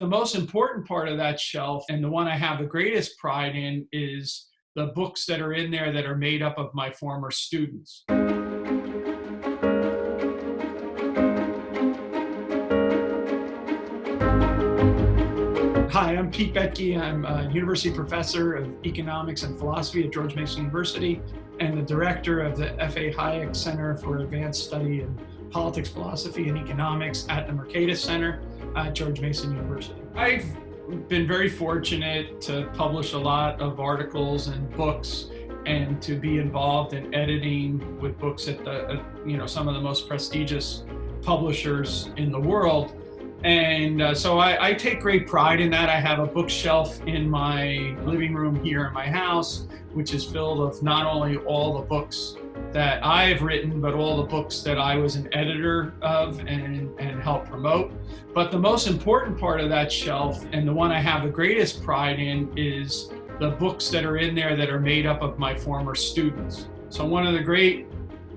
The most important part of that shelf, and the one I have the greatest pride in, is the books that are in there that are made up of my former students. Hi, I'm Pete Boettke. I'm a university professor of economics and philosophy at George Mason University and the director of the F.A. Hayek Center for Advanced Study in Politics, Philosophy, and Economics at the Mercatus Center at George Mason University. I've been very fortunate to publish a lot of articles and books and to be involved in editing with books at the, you know, some of the most prestigious publishers in the world. And uh, so I, I, take great pride in that. I have a bookshelf in my living room here in my house, which is filled with not only all the books that I've written, but all the books that I was an editor of and, and helped promote. But the most important part of that shelf, and the one I have the greatest pride in, is the books that are in there that are made up of my former students. So one of the great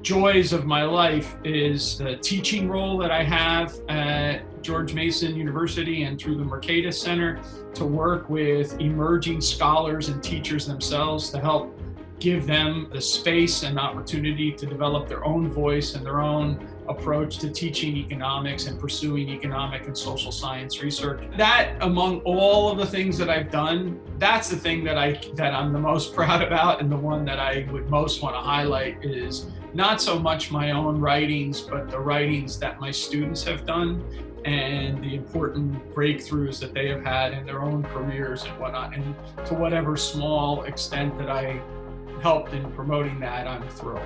joys of my life is the teaching role that I have at George Mason University and through the Mercatus Center to work with emerging scholars and teachers themselves to help give them the space and opportunity to develop their own voice and their own approach to teaching economics and pursuing economic and social science research. That among all of the things that I've done, that's the thing that I that I'm the most proud about and the one that I would most want to highlight is not so much my own writings, but the writings that my students have done and the important breakthroughs that they have had in their own careers and whatnot. And to whatever small extent that I helped in promoting that, I'm thrilled.